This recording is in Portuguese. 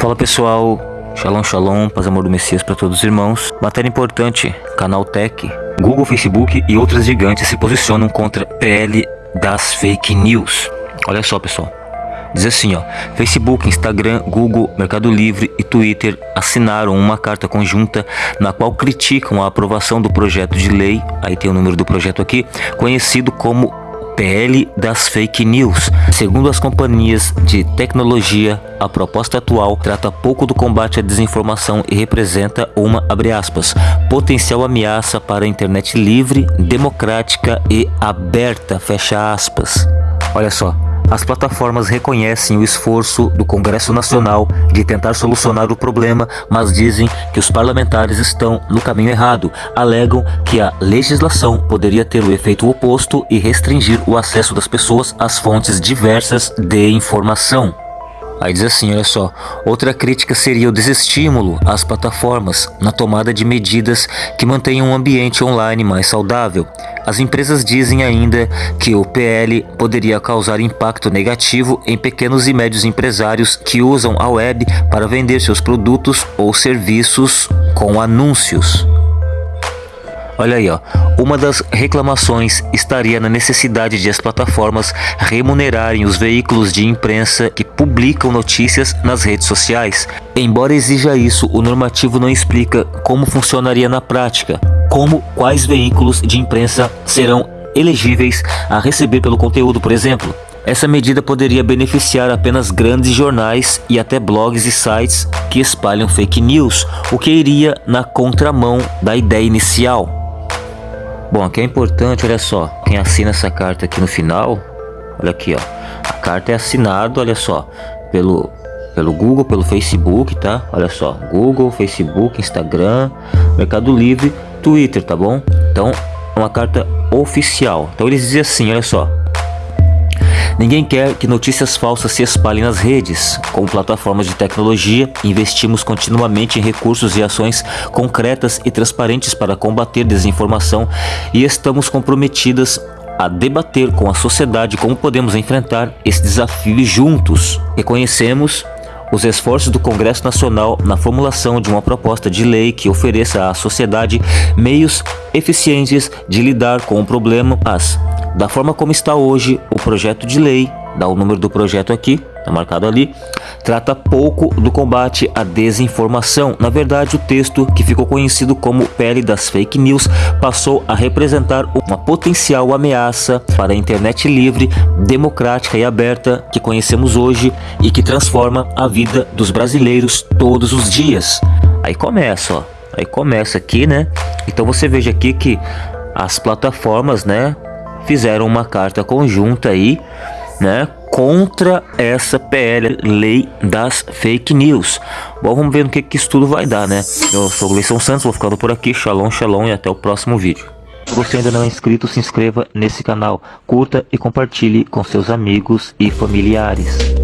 Fala pessoal, Shalom Shalom, paz amor do Messias para todos os irmãos. Matéria importante, canal Tech, Google, Facebook e outras gigantes se posicionam contra PL das fake news. Olha só pessoal, diz assim ó, Facebook, Instagram, Google, Mercado Livre e Twitter assinaram uma carta conjunta na qual criticam a aprovação do projeto de lei, aí tem o número do projeto aqui, conhecido como PL das fake news. Segundo as companhias de tecnologia, a proposta atual trata pouco do combate à desinformação e representa uma, aspas, potencial ameaça para a internet livre, democrática e aberta, fecha aspas. Olha só, as plataformas reconhecem o esforço do Congresso Nacional de tentar solucionar o problema, mas dizem que os parlamentares estão no caminho errado. Alegam que a legislação poderia ter o efeito oposto e restringir o acesso das pessoas às fontes diversas de informação. Aí diz assim, olha só, outra crítica seria o desestímulo às plataformas na tomada de medidas que mantenham um ambiente online mais saudável. As empresas dizem ainda que o PL poderia causar impacto negativo em pequenos e médios empresários que usam a web para vender seus produtos ou serviços com anúncios. Olha aí, ó. Uma das reclamações estaria na necessidade de as plataformas remunerarem os veículos de imprensa que publicam notícias nas redes sociais. Embora exija isso, o normativo não explica como funcionaria na prática, como quais veículos de imprensa serão elegíveis a receber pelo conteúdo, por exemplo. Essa medida poderia beneficiar apenas grandes jornais e até blogs e sites que espalham fake news, o que iria na contramão da ideia inicial. Bom, aqui é importante, olha só, quem assina essa carta aqui no final, olha aqui, ó, a carta é assinada, olha só, pelo pelo Google, pelo Facebook, tá? Olha só, Google, Facebook, Instagram, Mercado Livre, Twitter, tá bom? Então, é uma carta oficial. Então eles dizem assim, olha só, Ninguém quer que notícias falsas se espalhem nas redes. Com plataformas de tecnologia, investimos continuamente em recursos e ações concretas e transparentes para combater desinformação e estamos comprometidas a debater com a sociedade como podemos enfrentar esse desafio juntos. Reconhecemos os esforços do Congresso Nacional na formulação de uma proposta de lei que ofereça à sociedade meios eficientes de lidar com o problema, mas da forma como está hoje, o projeto de lei, dá o número do projeto aqui, está marcado ali, trata pouco do combate à desinformação. Na verdade, o texto, que ficou conhecido como Pele das Fake News, passou a representar uma potencial ameaça para a internet livre, democrática e aberta que conhecemos hoje e que transforma a vida dos brasileiros todos os dias. Aí começa, ó. Aí começa aqui, né? Então você veja aqui que as plataformas, né, fizeram uma carta conjunta aí, né, contra essa PL, lei das fake news. Bom, vamos ver no que, que isso tudo vai dar, né? Eu sou o Gleison Santos, vou ficando por aqui. Shalom, shalom e até o próximo vídeo. Se você ainda não é inscrito, se inscreva nesse canal, curta e compartilhe com seus amigos e familiares.